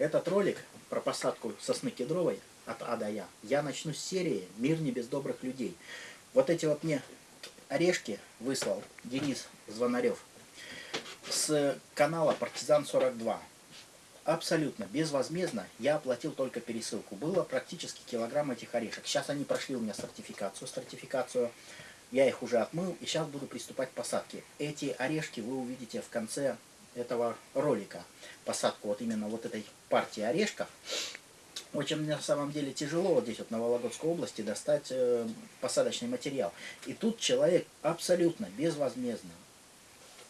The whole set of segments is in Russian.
Этот ролик про посадку сосны кедровой от А до Я, я начну с серии «Мир не без добрых людей». Вот эти вот мне орешки выслал Денис Звонарев с канала «Партизан 42». Абсолютно безвозмездно я оплатил только пересылку. Было практически килограмм этих орешек. Сейчас они прошли у меня сертификацию, стратификацию. Я их уже отмыл и сейчас буду приступать к посадке. Эти орешки вы увидите в конце этого ролика. Посадку вот именно вот этой партии орешков. Очень на самом деле тяжело вот здесь вот на Вологодской области достать э, посадочный материал. И тут человек абсолютно безвозмездно,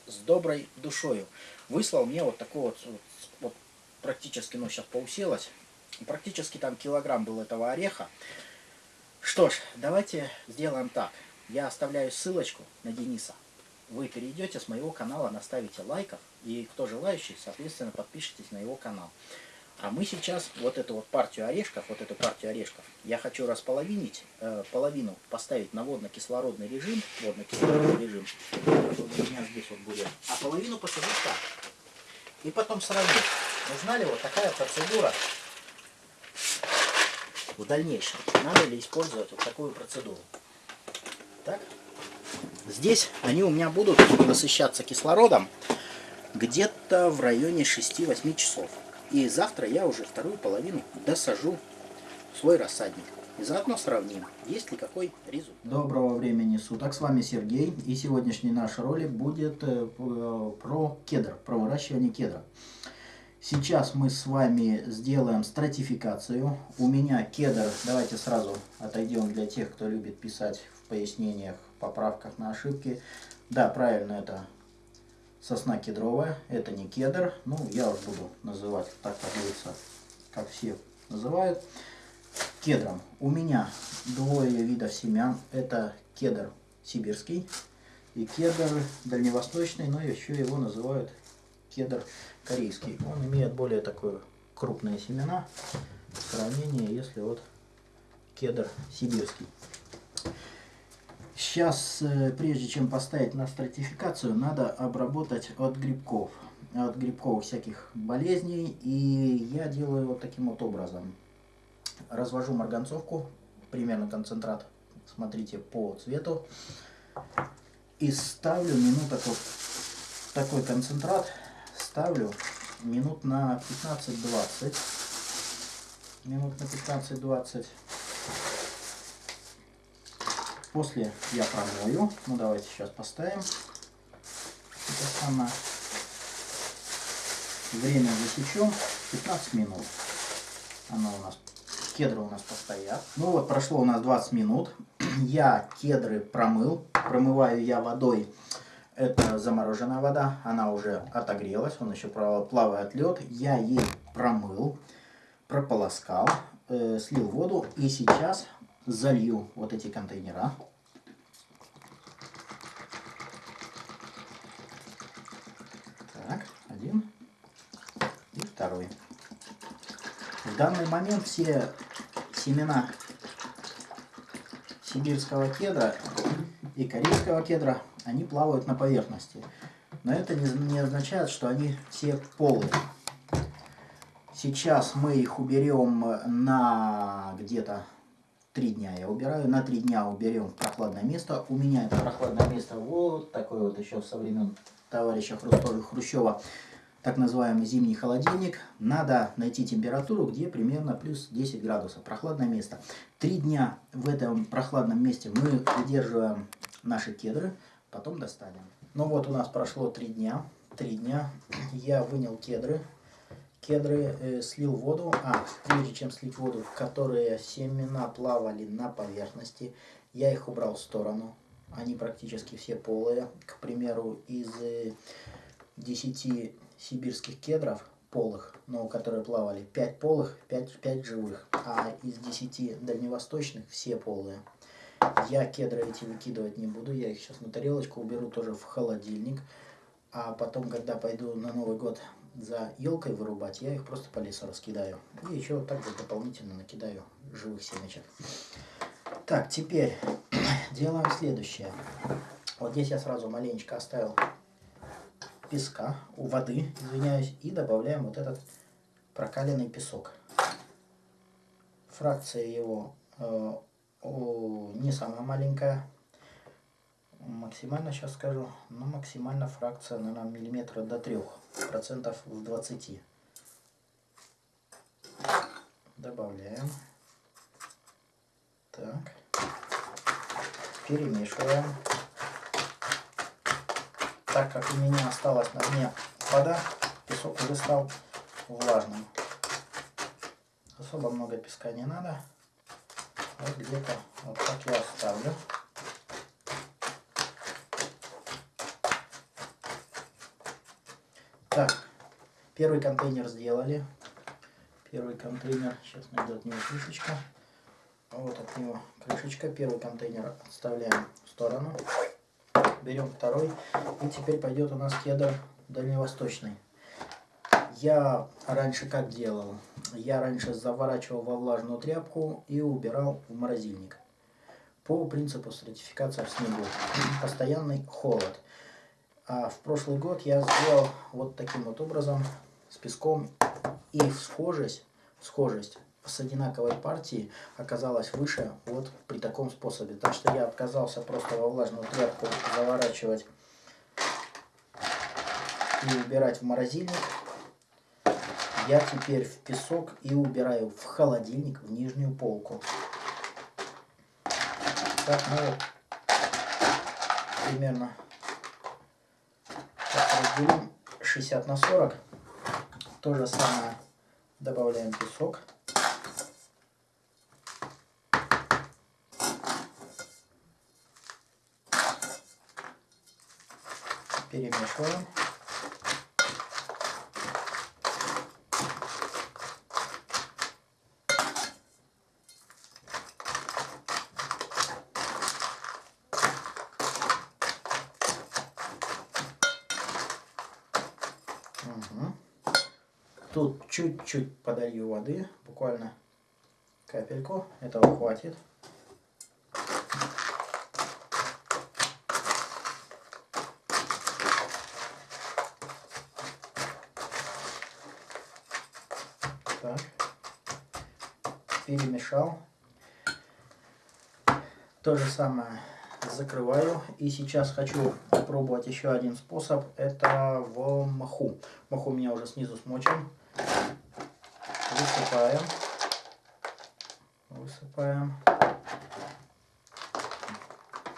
с доброй душою выслал мне вот такой вот, вот, вот практически, ну сейчас поуселось, практически там килограмм был этого ореха. Что ж, давайте сделаем так. Я оставляю ссылочку на Дениса. Вы перейдете с моего канала, наставите лайков. И кто желающий, соответственно, подпишитесь на его канал. А мы сейчас вот эту вот партию орешков, вот эту партию орешков, я хочу располовинить, э, половину поставить на водно-кислородный режим, водно-кислородный режим, вот у меня здесь вот будет, а половину посадить так. И потом сравнить. Вы знали, вот такая процедура в дальнейшем. Надо ли использовать вот такую процедуру. Так. Здесь они у меня будут насыщаться кислородом где-то в районе 6-8 часов. И завтра я уже вторую половину досажу в свой рассадник. И заодно сравним, есть ли какой результат. Доброго времени суток, с вами Сергей. И сегодняшний наш ролик будет э, про кедр, про выращивание кедра. Сейчас мы с вами сделаем стратификацию. У меня кедр, давайте сразу отойдем для тех, кто любит писать в пояснениях, поправках на ошибки. Да, правильно, это сосна кедровая, это не кедр. Ну, я уж буду называть так, как говорится, как все называют. Кедром. У меня двое видов семян. Это кедр сибирский и кедр дальневосточный, но еще его называют кедр корейский. Он имеет более такое крупные семена в сравнении, если вот кедр сибирский. Сейчас, э, прежде чем поставить на стратификацию, надо обработать от грибков, от грибковых всяких болезней. И я делаю вот таким вот образом. Развожу марганцовку, примерно концентрат, смотрите, по цвету. И ставлю минуток вот такой концентрат ставлю минут на 15-20. Минут на 15-20. После я промою. Ну давайте сейчас поставим. Это самое. Время засечем 15 минут. Оно у нас кедры у нас постоят. Ну вот прошло у нас 20 минут. Я кедры промыл. Промываю я водой это замороженная вода, она уже отогрелась, он еще плавает лед. Я ей промыл, прополоскал, э, слил воду и сейчас залью вот эти контейнера. Так, один и второй. В данный момент все семена сибирского кедра и корейского кедра они плавают на поверхности. Но это не, не означает, что они все полые. Сейчас мы их уберем на где-то 3 дня. Я убираю, на 3 дня уберем в прохладное место. У меня это прохладное место вот такое вот еще со времен товарища Хрущева. Так называемый зимний холодильник. Надо найти температуру, где примерно плюс 10 градусов. Прохладное место. Три дня в этом прохладном месте мы удерживаем наши кедры. Потом достанем. Ну вот у нас прошло три дня. Три дня я вынял кедры. Кедры э, слил воду, а прежде чем слить воду, которые семена плавали на поверхности, я их убрал в сторону. Они практически все полые. К примеру, из 10 э, сибирских кедров полых, но которые плавали, 5 полых, 5, 5 живых, а из 10 дальневосточных все полые. Я кедры эти выкидывать не буду, я их сейчас на тарелочку уберу тоже в холодильник. А потом, когда пойду на Новый год за елкой вырубать, я их просто по лесу раскидаю. И еще вот так же дополнительно накидаю живых семечек. Так, теперь делаем следующее. Вот здесь я сразу маленечко оставил песка, у воды, извиняюсь, и добавляем вот этот прокаленный песок. Фракция его э, о, не самая маленькая. Максимально сейчас скажу, но максимально фракция, наверное, миллиметра до трех процентов в 20. Добавляем. Так. Перемешиваем. Так как у меня осталась на дне вода, песок уже стал влажным. Особо много песка не надо. Вот где-то вот так я оставлю. Так, первый контейнер сделали. Первый контейнер, сейчас найду от него крышечка. Вот от него крышечка. Первый контейнер отставляем в сторону. Берем второй. И теперь пойдет у нас кедр дальневосточный. Я раньше как делал? Я раньше заворачивал во влажную тряпку и убирал в морозильник. По принципу стратификации в снегу. Постоянный холод. А в прошлый год я сделал вот таким вот образом с песком. И схожесть, схожесть с одинаковой партии оказалась выше вот при таком способе. Так что я отказался просто во влажную тряпку заворачивать и убирать в морозильник я теперь в песок и убираю в холодильник, в нижнюю полку. Так, ну вот, примерно разделим 60 на 40. То же самое добавляем песок. Перемешиваем. Чуть-чуть подолью воды, буквально капельку, этого хватит. Так, перемешал. То же самое закрываю. И сейчас хочу попробовать еще один способ. Это в маху. Маху у меня уже снизу смочен высыпаем. Высыпаем.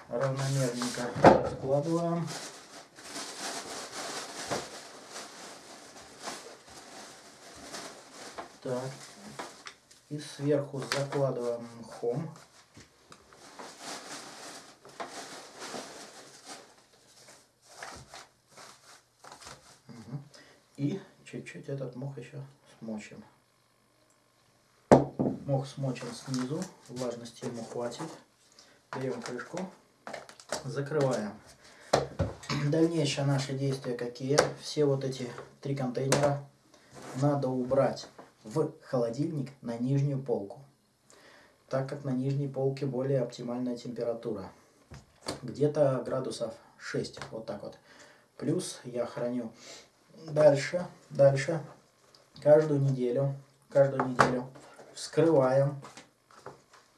Равномерненько складываем. Так. И сверху закладываем мхом. И чуть-чуть этот мох еще смочим. Мох смочен снизу, влажности ему хватит. Берем крышку, закрываем. Дальнейшие наши действия какие? Все вот эти три контейнера надо убрать в холодильник на нижнюю полку. Так как на нижней полке более оптимальная температура. Где-то градусов 6, вот так вот. Плюс я храню дальше, дальше, каждую неделю, каждую неделю вскрываем,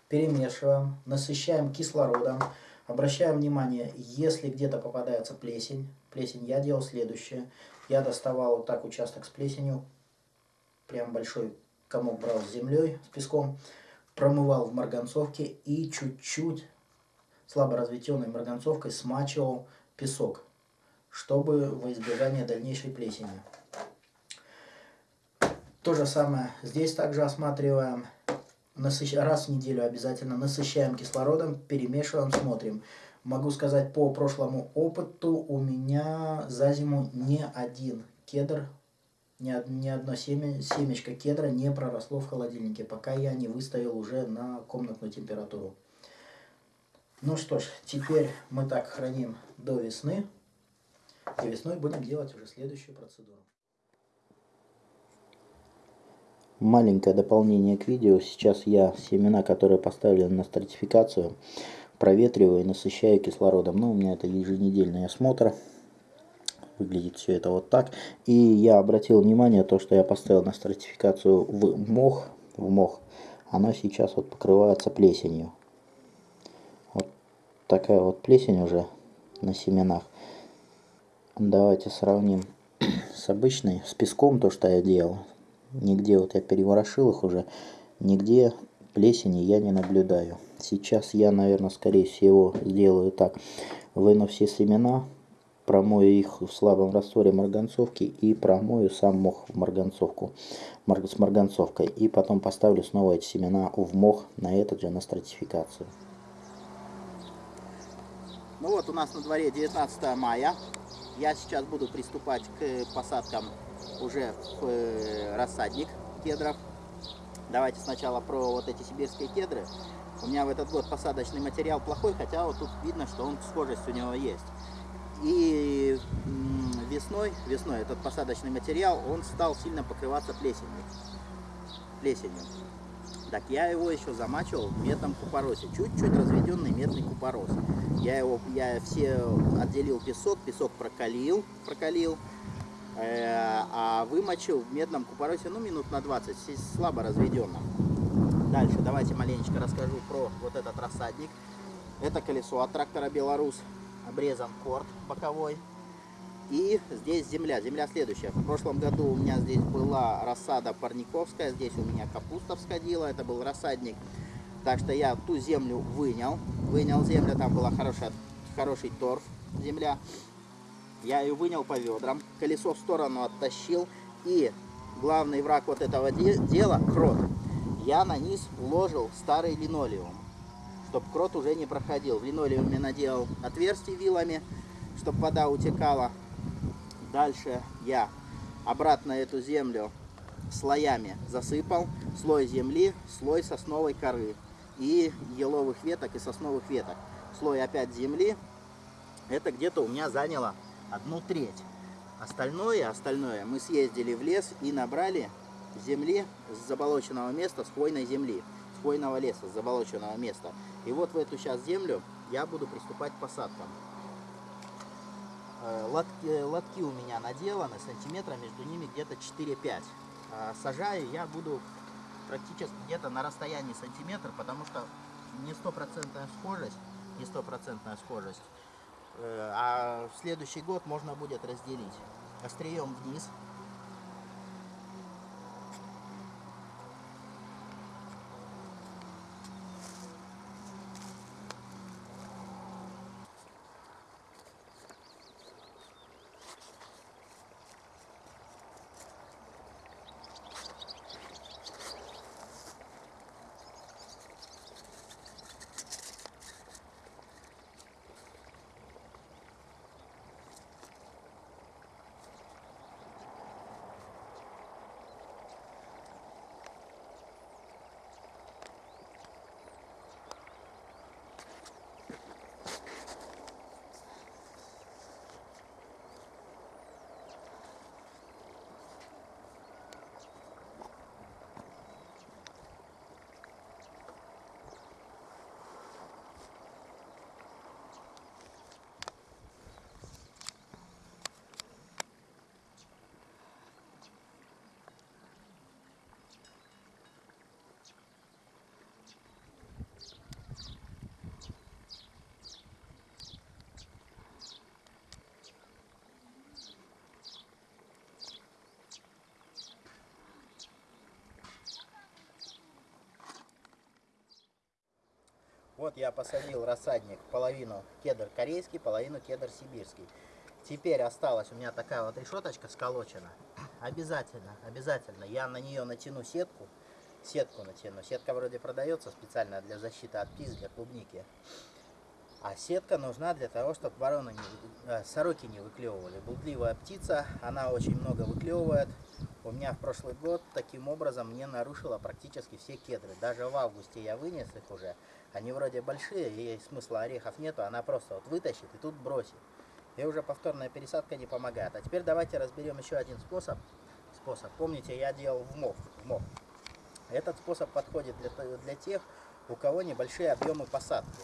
перемешиваем, насыщаем кислородом. Обращаем внимание, если где-то попадается плесень, плесень я делал следующее. Я доставал вот так участок с плесенью, прям большой комок брал с землей, с песком, промывал в марганцовке и чуть-чуть слабо разведенной марганцовкой смачивал песок, чтобы во избежание дальнейшей плесени. То же самое здесь также осматриваем. Насыщ... Раз в неделю обязательно насыщаем кислородом, перемешиваем, смотрим. Могу сказать по прошлому опыту, у меня за зиму ни один кедр, ни, ни одно семя, семечко кедра не проросло в холодильнике, пока я не выставил уже на комнатную температуру. Ну что ж, теперь мы так храним до весны. И весной будем делать уже следующую процедуру. Маленькое дополнение к видео. Сейчас я семена, которые поставлены на стратификацию, проветриваю и насыщаю кислородом. Ну, у меня это еженедельный осмотр. Выглядит все это вот так. И я обратил внимание, то, что я поставил на стратификацию в мох, в мох, она сейчас вот покрывается плесенью. Вот такая вот плесень уже на семенах. Давайте сравним с обычной, с песком, то, что я делал. Нигде вот я переворошил их уже, нигде плесени я не наблюдаю. Сейчас я, наверное, скорее всего сделаю так. Выну все семена, промою их в слабом растворе марганцовки и промою сам мох в марганцовку с марганцовкой. И потом поставлю снова эти семена в мох на этот же, на стратификацию. Ну вот у нас на дворе 19 мая. Я сейчас буду приступать к посадкам уже в э, рассадник кедров. Давайте сначала про вот эти сибирские кедры. У меня в этот год посадочный материал плохой, хотя вот тут видно, что он схожесть у него есть. И весной, весной этот посадочный материал, он стал сильно покрываться плесенью. плесенью. Так я его еще замачивал в медном купоросе. Чуть-чуть разведенный медный купорос. Я его, я все отделил песок, песок прокалил, прокалил, а вымочил в медном купоросе, ну, минут на 20, слабо разведенном. Дальше давайте маленечко расскажу про вот этот рассадник. Это колесо от трактора Беларус обрезан корт боковой. И здесь земля. Земля следующая. В прошлом году у меня здесь была рассада парниковская. Здесь у меня капуста всходила. Это был рассадник. Так что я ту землю вынял. Вынял землю. Там была хорошая, хороший торф земля. Я ее вынял по ведрам. Колесо в сторону оттащил. И главный враг вот этого дела, крот, я на низ уложил старый линолеум чтобы крот уже не проходил. В линолеуме наделал отверстие вилами, чтобы вода утекала. Дальше я обратно эту землю слоями засыпал. Слой земли, слой сосновой коры и еловых веток и сосновых веток. Слой опять земли. Это где-то у меня заняло одну треть. Остальное, остальное мы съездили в лес и набрали земли с заболоченного места, с хвойной земли, с хвойного леса, с заболоченного места. И вот в эту сейчас землю я буду приступать к посадкам. Э, лотки, лотки у меня наделаны, сантиметра между ними где-то 4-5. А сажаю я буду практически где-то на расстоянии сантиметр, потому что не стопроцентная схожесть, не стопроцентная схожесть. Э, а следующий год можно будет разделить. Острием вниз Вот я посадил рассадник половину кедр корейский, половину кедр сибирский. Теперь осталась у меня такая вот решеточка сколочена. Обязательно, обязательно я на нее натяну сетку. Сетку натяну. Сетка вроде продается специально для защиты от птиц, для клубники. А сетка нужна для того, чтобы вороны не, э, сороки не выклевывали. Блудливая птица, она очень много выклевывает. У меня в прошлый год таким образом не нарушила практически все кедры. Даже в августе я вынес их уже. Они вроде большие, и смысла орехов нету, она просто вот вытащит и тут бросит. И уже повторная пересадка не помогает. А теперь давайте разберем еще один способ. способ. Помните, я делал в мох. В мох. Этот способ подходит для, для тех, у кого небольшие объемы посадки.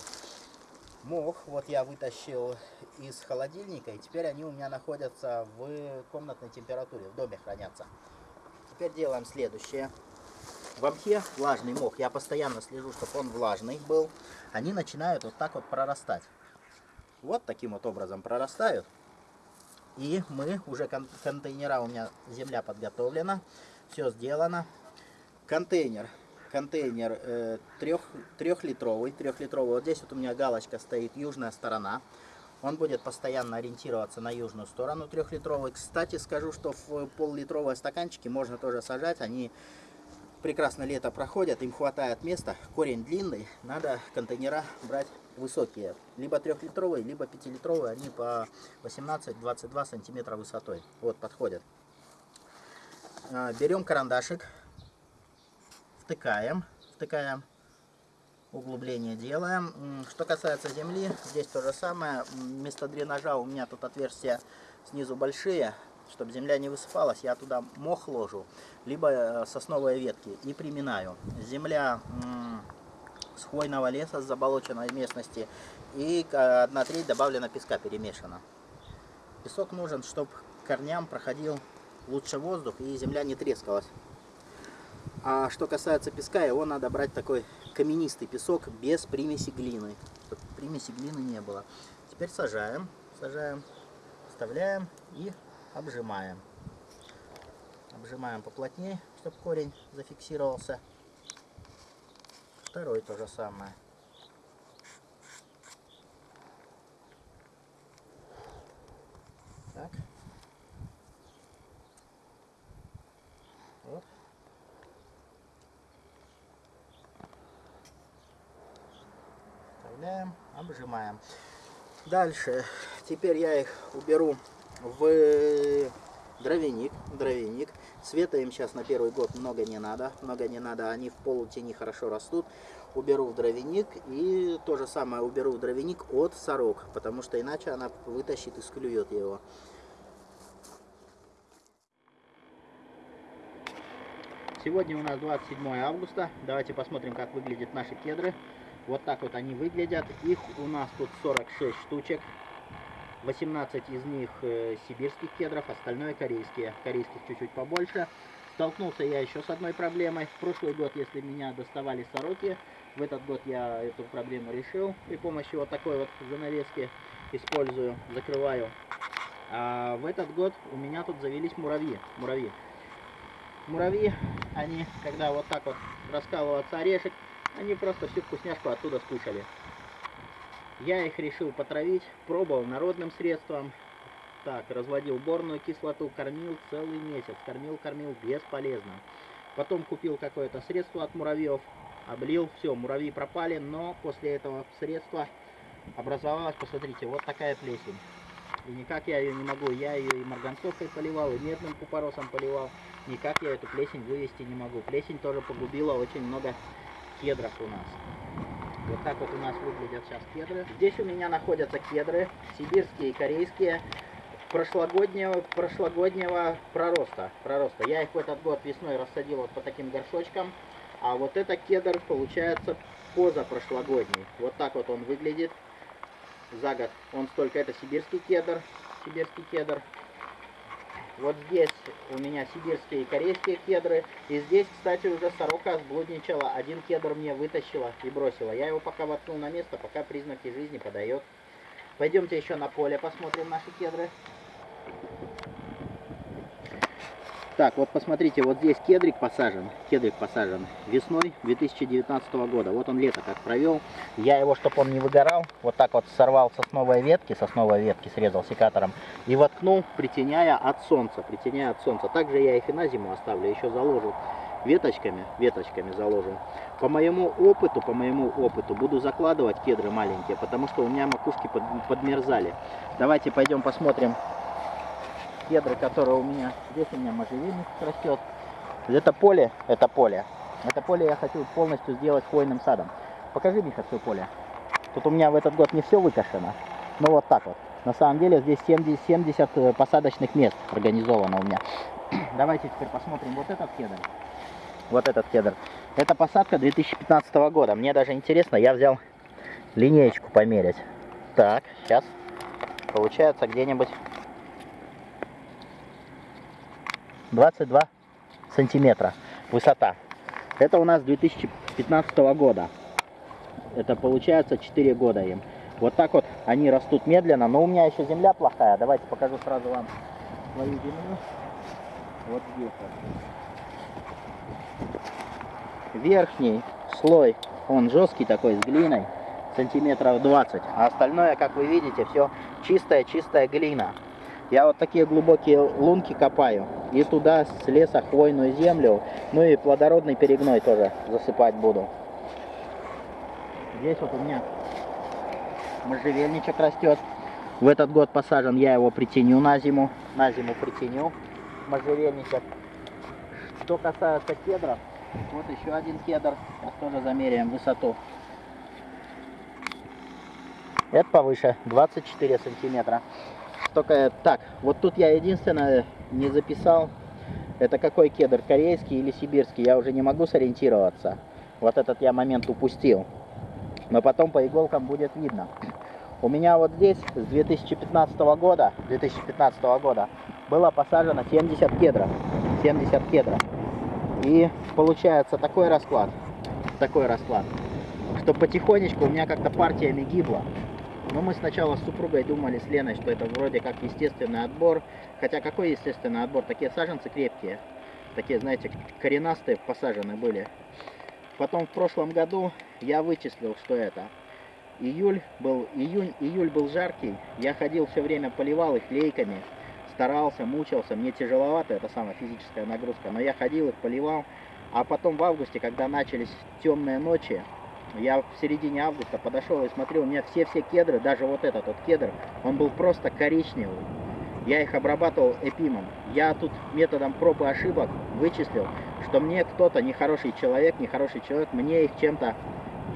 Мох вот я вытащил из холодильника, и теперь они у меня находятся в комнатной температуре, в доме хранятся. Теперь делаем следующее. В мхе влажный мох, я постоянно слежу, чтобы он влажный был. Они начинают вот так вот прорастать. Вот таким вот образом прорастают. И мы уже кон контейнера, у меня земля подготовлена, все сделано. Контейнер контейнер э, трех, трехлитровый, трехлитровый. Вот здесь вот у меня галочка стоит южная сторона. Он будет постоянно ориентироваться на южную сторону трехлитровый. Кстати, скажу, что в пол-литровые стаканчики можно тоже сажать. Они прекрасно лето проходят, им хватает места. Корень длинный, надо контейнера брать высокие. Либо трехлитровые, либо пятилитровые. Они по 18-22 сантиметра высотой. Вот, подходят. А, берем карандашик втыкаем, втыкаем, углубление делаем. Что касается земли, здесь то же самое. Вместо дренажа у меня тут отверстия снизу большие, чтобы земля не высыпалась, я туда мох ложу, либо э, сосновые ветки и приминаю. Земля с хвойного леса, с заболоченной местности, и одна треть добавлена песка, перемешана. Песок нужен, чтобы корням проходил лучше воздух и земля не трескалась. А что касается песка, его надо брать такой каменистый песок без примеси глины. Примеси глины не было. Теперь сажаем, сажаем, вставляем и обжимаем. Обжимаем поплотнее, чтобы корень зафиксировался. Второй то же самое. Так. Вот. Обжимаем. Дальше, теперь я их уберу в дровяник, дровяник. Света им сейчас на первый год много не надо, много не надо, они в полутени хорошо растут. Уберу в дровяник и то же самое уберу в дровяник от сорок, потому что иначе она вытащит и склюет его. Сегодня у нас 27 августа. Давайте посмотрим, как выглядят наши кедры. Вот так вот они выглядят. Их у нас тут 46 штучек. 18 из них э, сибирских кедров, остальное корейские. Корейских чуть-чуть побольше. Столкнулся я еще с одной проблемой. В прошлый год, если меня доставали сороки, в этот год я эту проблему решил. При помощи вот такой вот занавески использую, закрываю. А в этот год у меня тут завелись муравьи. Муравьи. Муравьи, они, когда вот так вот раскалывается орешек, они просто всю вкусняшку оттуда скушали. Я их решил потравить, пробовал народным средством. Так, разводил борную кислоту, кормил целый месяц. Кормил, кормил, бесполезно. Потом купил какое-то средство от муравьев, облил, все, муравьи пропали, но после этого средства образовалась, посмотрите, вот такая плесень. И никак я ее не могу, я ее и марганцовкой поливал, и медным купоросом поливал. Никак я эту плесень вывести не могу. Плесень тоже погубила очень много кедров у нас. Вот так вот у нас выглядят сейчас кедры. Здесь у меня находятся кедры, сибирские и корейские, прошлогоднего, прошлогоднего пророста, пророста. Я их в этот год весной рассадил вот по таким горшочкам. А вот это кедр получается позапрошлогодний. Вот так вот он выглядит за год. Он столько, это сибирский кедр, сибирский кедр. Вот здесь у меня сибирские и корейские кедры. И здесь, кстати, уже сорока сблудничала. Один кедр мне вытащила и бросила. Я его пока воткнул на место, пока признаки жизни подает. Пойдемте еще на поле посмотрим наши кедры. Так, вот посмотрите, вот здесь кедрик посажен, кедрик посажен весной 2019 года. Вот он лето как провел. Я его, чтобы он не выгорал, вот так вот сорвал сосновые ветки, сосновые ветки срезал секатором и воткнул, притеняя от солнца, притеняя от солнца. Также я их и на зиму оставлю, еще заложу веточками, веточками заложу. По моему опыту, по моему опыту буду закладывать кедры маленькие, потому что у меня макушки под, подмерзали. Давайте пойдем посмотрим кедры, которые у меня. Здесь у меня можжевельник растет. Это поле, это поле. Это поле я хочу полностью сделать хвойным садом. Покажи, Миха, все поле. Тут у меня в этот год не все выкошено. Но вот так вот. На самом деле здесь 70, 70 э, посадочных мест организовано у меня. Давайте теперь посмотрим вот этот кедр. Вот этот кедр. Это посадка 2015 года. Мне даже интересно, я взял линеечку померить. Так, сейчас получается где-нибудь 22 сантиметра высота. Это у нас 2015 года. Это получается 4 года им. Вот так вот они растут медленно, но у меня еще земля плохая. Давайте покажу сразу вам свою землю. Вот здесь. Верхний слой, он жесткий такой, с глиной, сантиметров 20. А остальное, как вы видите, все чистая-чистая глина. Я вот такие глубокие лунки копаю. И туда с леса хвойную землю, ну и плодородный перегной тоже засыпать буду. Здесь вот у меня можжевельничек растет. В этот год посажен, я его притеню на зиму. На зиму притеню можжевельничек. Что касается кедров, вот еще один кедр. Сейчас тоже замеряем высоту. Это повыше, 24 сантиметра. Только так, вот тут я единственное не записал, это какой кедр, корейский или сибирский, я уже не могу сориентироваться. Вот этот я момент упустил. Но потом по иголкам будет видно. У меня вот здесь с 2015 года, 2015 года было посажено 70 кедров. 70 кедров. И получается такой расклад, такой расклад, что потихонечку у меня как-то партиями гибла. Но мы сначала с супругой думали, с Леной, что это вроде как естественный отбор. Хотя какой естественный отбор? Такие саженцы крепкие. Такие, знаете, коренастые посажены были. Потом в прошлом году я вычислил, что это. Июль был, июнь, июль был жаркий. Я ходил все время, поливал их лейками. Старался, мучился. Мне тяжеловато, это самая физическая нагрузка. Но я ходил их, поливал. А потом в августе, когда начались темные ночи, я в середине августа подошел и смотрел, у меня все-все кедры, даже вот этот вот кедр, он был просто коричневый. Я их обрабатывал эпимом. Я тут методом проб и ошибок вычислил, что мне кто-то, нехороший человек, нехороший человек, мне их чем-то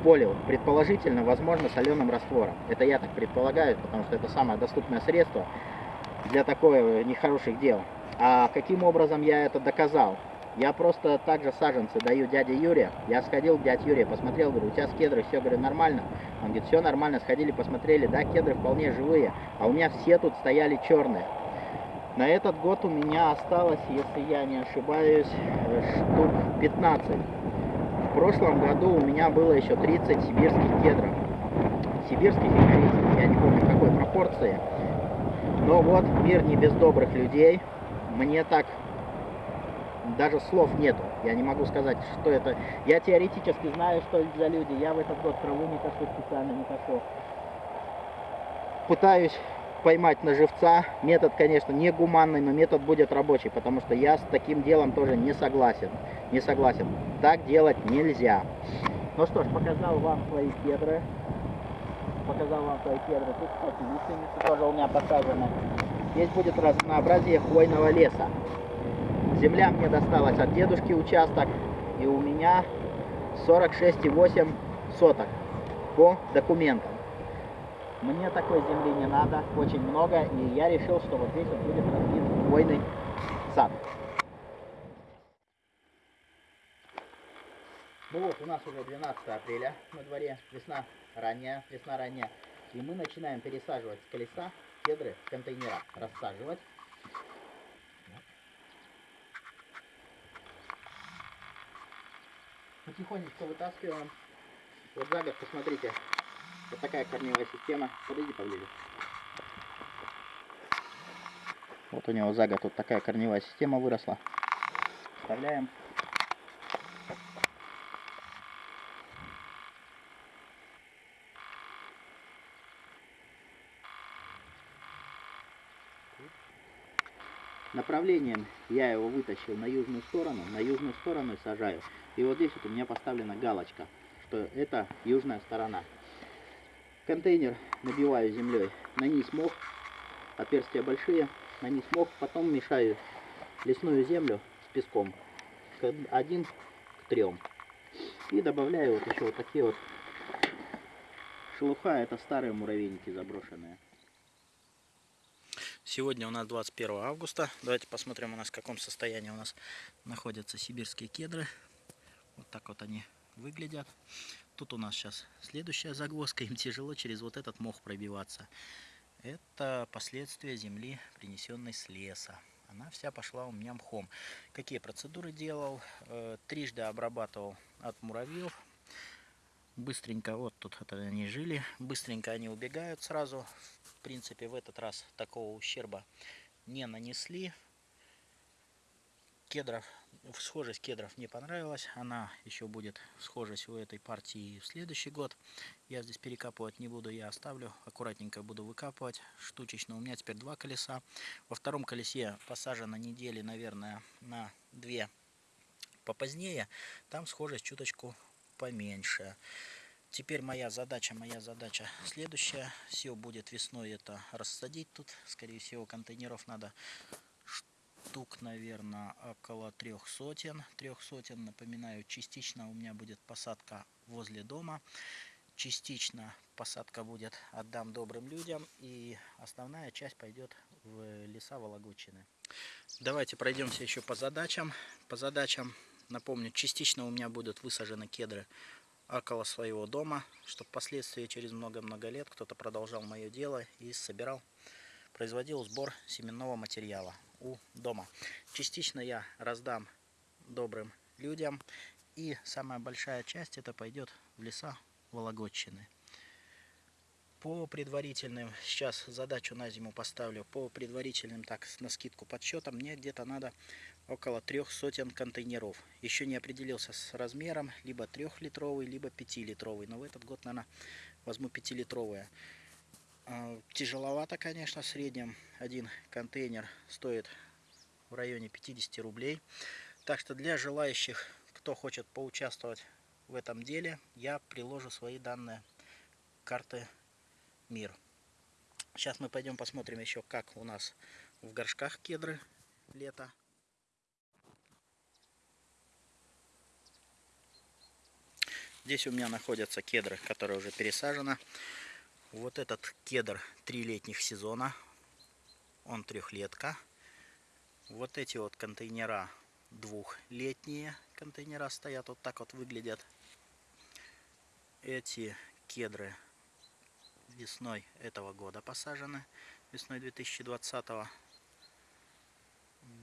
полил. Предположительно, возможно, соленым раствором. Это я так предполагаю, потому что это самое доступное средство для такой нехороших дел. А каким образом я это доказал? Я просто также саженцы даю дяде Юре. Я сходил к дяде Юре, посмотрел, говорю, у тебя с кедры все, говорю, нормально. Он говорит, все нормально, сходили, посмотрели, да, кедры вполне живые, а у меня все тут стояли черные. На этот год у меня осталось, если я не ошибаюсь, штук 15. В прошлом году у меня было еще 30 сибирских кедров. Сибирских и корейских, я не помню какой пропорции. Но вот мир не без добрых людей. Мне так даже слов нету. Я не могу сказать, что это. Я теоретически знаю, что это за люди. Я в этот год траву не кошу специально, не кошу. Пытаюсь поймать на живца. Метод, конечно, не гуманный, но метод будет рабочий, потому что я с таким делом тоже не согласен. Не согласен. Так делать нельзя. Ну что ж, показал вам свои кедры. Показал вам свои кедры. Тут, кстати, лиственницы тоже у меня посажены. Здесь будет разнообразие хвойного леса. Земля мне досталась от дедушки участок, и у меня 46,8 соток по документам. Мне такой земли не надо, очень много, и я решил, что вот здесь вот будет разбит хвойный сад. Ну вот, у нас уже 12 апреля на дворе, весна ранняя, весна ранняя. И мы начинаем пересаживать колеса кедры контейнера, рассаживать. Потихонечку вытаскиваем. Вот за год, посмотрите, вот такая корневая система. Подойди поближе. Вот у него за год вот такая корневая система выросла. Вставляем. Направлением я его вытащил на южную сторону, на южную сторону сажаю. И вот здесь вот у меня поставлена галочка, что это южная сторона. Контейнер набиваю землей, на низ мох, отверстия большие, на низ мох, потом мешаю лесную землю с песком, один к трем. И добавляю вот еще вот такие вот шелуха, это старые муравейники заброшенные. Сегодня у нас 21 августа. Давайте посмотрим у нас в каком состоянии у нас находятся сибирские кедры. Вот так вот они выглядят. Тут у нас сейчас следующая загвоздка. Им тяжело через вот этот мох пробиваться. Это последствия земли, принесенной с леса. Она вся пошла у меня мхом. Какие процедуры делал? Э, трижды обрабатывал от муравьев. Быстренько, вот тут это они жили, быстренько они убегают сразу. В принципе, в этот раз такого ущерба не нанесли кедров, схожесть кедров не понравилась. Она еще будет схожесть у этой партии в следующий год. Я здесь перекапывать не буду, я оставлю. Аккуратненько буду выкапывать. Штучечно. У меня теперь два колеса. Во втором колесе посажено недели, наверное, на две попозднее. Там схожесть чуточку поменьше. Теперь моя задача, моя задача следующая. Все будет весной это рассадить тут. Скорее всего, контейнеров надо штук, наверное, около трех сотен. Трех сотен, напоминаю, частично у меня будет посадка возле дома. Частично посадка будет отдам добрым людям. И основная часть пойдет в леса Вологодчины. Давайте пройдемся еще по задачам. По задачам, напомню, частично у меня будут высажены кедры около своего дома, чтобы впоследствии через много-много лет кто-то продолжал мое дело и собирал производил сбор семенного материала у дома. Частично я раздам добрым людям. И самая большая часть это пойдет в леса Вологодчины. По предварительным, сейчас задачу на зиму поставлю, по предварительным, так, на скидку подсчетам, мне где-то надо около трех сотен контейнеров. Еще не определился с размером, либо трехлитровый, либо пятилитровый. Но в этот год, наверное, возьму пятилитровые. А, тяжеловато, конечно, в среднем один контейнер стоит в районе 50 рублей. Так что для желающих, кто хочет поучаствовать в этом деле, я приложу свои данные карты МИР. Сейчас мы пойдем посмотрим еще, как у нас в горшках кедры лето. Здесь у меня находятся кедры, которые уже пересажены. Вот этот кедр трилетних сезона. Он трехлетка. Вот эти вот контейнера двухлетние контейнера стоят. Вот так вот выглядят. Эти кедры весной этого года посажены. Весной 2020 -го.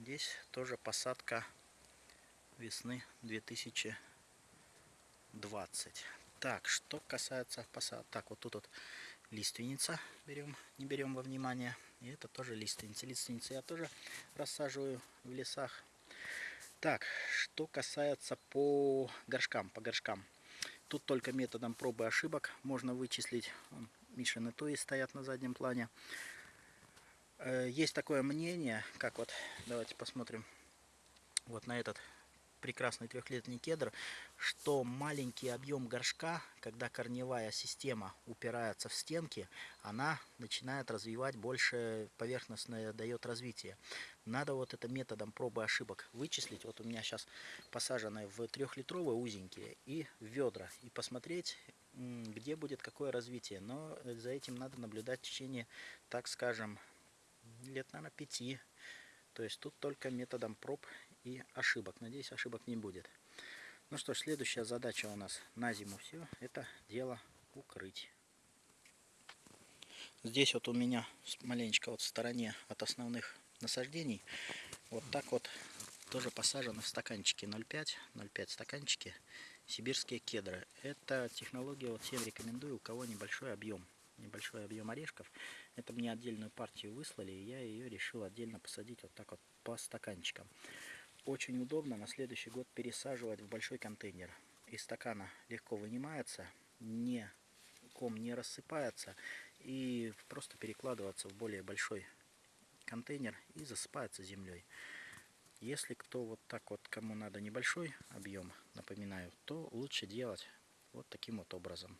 Здесь тоже посадка весны 2020. Так, что касается посадок. Так, вот тут вот лиственница берем, не берем во внимание. И это тоже лиственница. Лиственницы я тоже рассаживаю в лесах. Так, что касается по горшкам, по горшкам. Тут только методом пробы ошибок можно вычислить. Мишины туи стоят на заднем плане. Э, есть такое мнение, как вот, давайте посмотрим, вот на этот прекрасный трехлетний кедр, что маленький объем горшка, когда корневая система упирается в стенки, она начинает развивать больше поверхностное, дает развитие. Надо вот это методом пробы ошибок вычислить. Вот у меня сейчас посаженные в трехлитровые узенькие и в ведра. И посмотреть, где будет какое развитие. Но за этим надо наблюдать в течение, так скажем, лет, наверное, пяти. То есть тут только методом проб и ошибок. Надеюсь, ошибок не будет. Ну что ж, следующая задача у нас на зиму все. Это дело укрыть. Здесь вот у меня маленечко вот в стороне от основных насаждений. Вот так вот тоже посажены в стаканчики 0,5, 0,5 стаканчики сибирские кедры. Это технология, вот всем рекомендую, у кого небольшой объем небольшой объем орешков. Это мне отдельную партию выслали, и я ее решил отдельно посадить вот так вот по стаканчикам. Очень удобно на следующий год пересаживать в большой контейнер. Из стакана легко вынимается, не, ком не рассыпается и просто перекладываться в более большой контейнер и засыпается землей. Если кто вот так вот, кому надо небольшой объем, напоминаю, то лучше делать вот таким вот образом.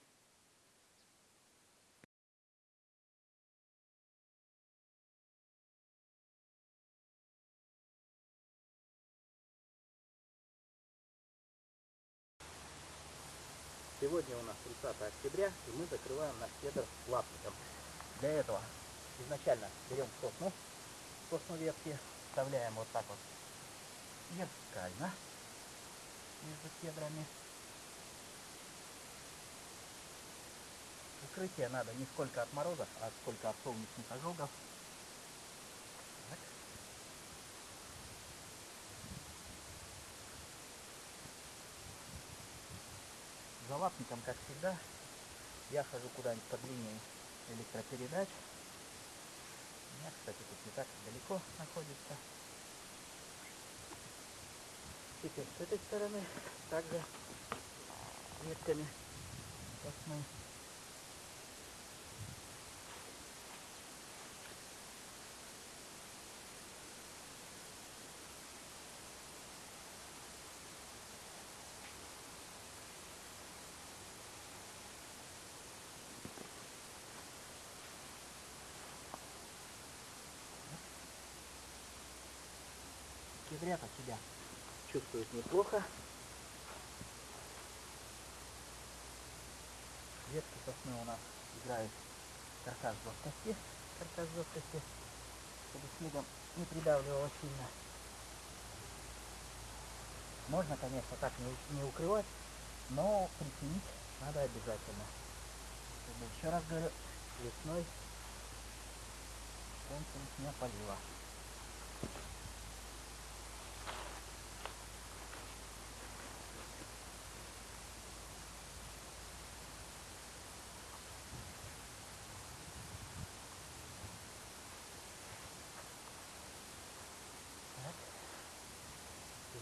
Сегодня у нас 30 октября, и мы закрываем наш кедр лапником. Для этого изначально берем сосну, сосну ветки, вставляем вот так вот вертикально между кедрами. покрытие надо не сколько от морозов, а сколько от солнечных ожогов. За лапником, как всегда, я хожу куда-нибудь под линией электропередач. У меня, кстати, тут не так далеко находится. Теперь с этой стороны также ветками сосны. Кедрята себя чувствует неплохо. Ветки сосны у нас играют каркас жесткости, каркас жесткости, чтобы снегом не придавливало сильно. Можно, конечно, так не, не укрывать, но приценить надо обязательно. Чтобы, еще раз говорю, весной солнце не полива.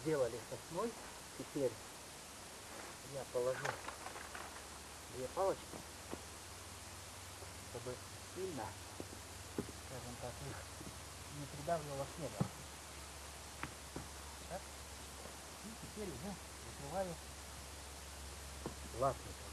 Сделали сосной. Теперь я положу две палочки, чтобы сильно, скажем так, их не придавливало снегом. Так. И теперь уже закрываю ластником.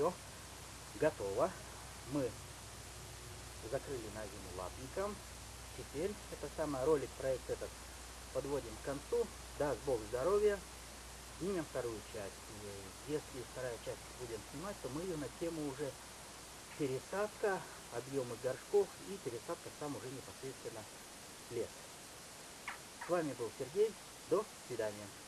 Все готово. Мы закрыли на зиму лапником. Теперь это самый ролик, проект этот подводим к концу. Даст Бог здоровья. Снимем вторую часть. Если вторая часть будем снимать, то мы ее на тему уже пересадка, объемы горшков и пересадка сам уже непосредственно лес. С вами был Сергей. До свидания.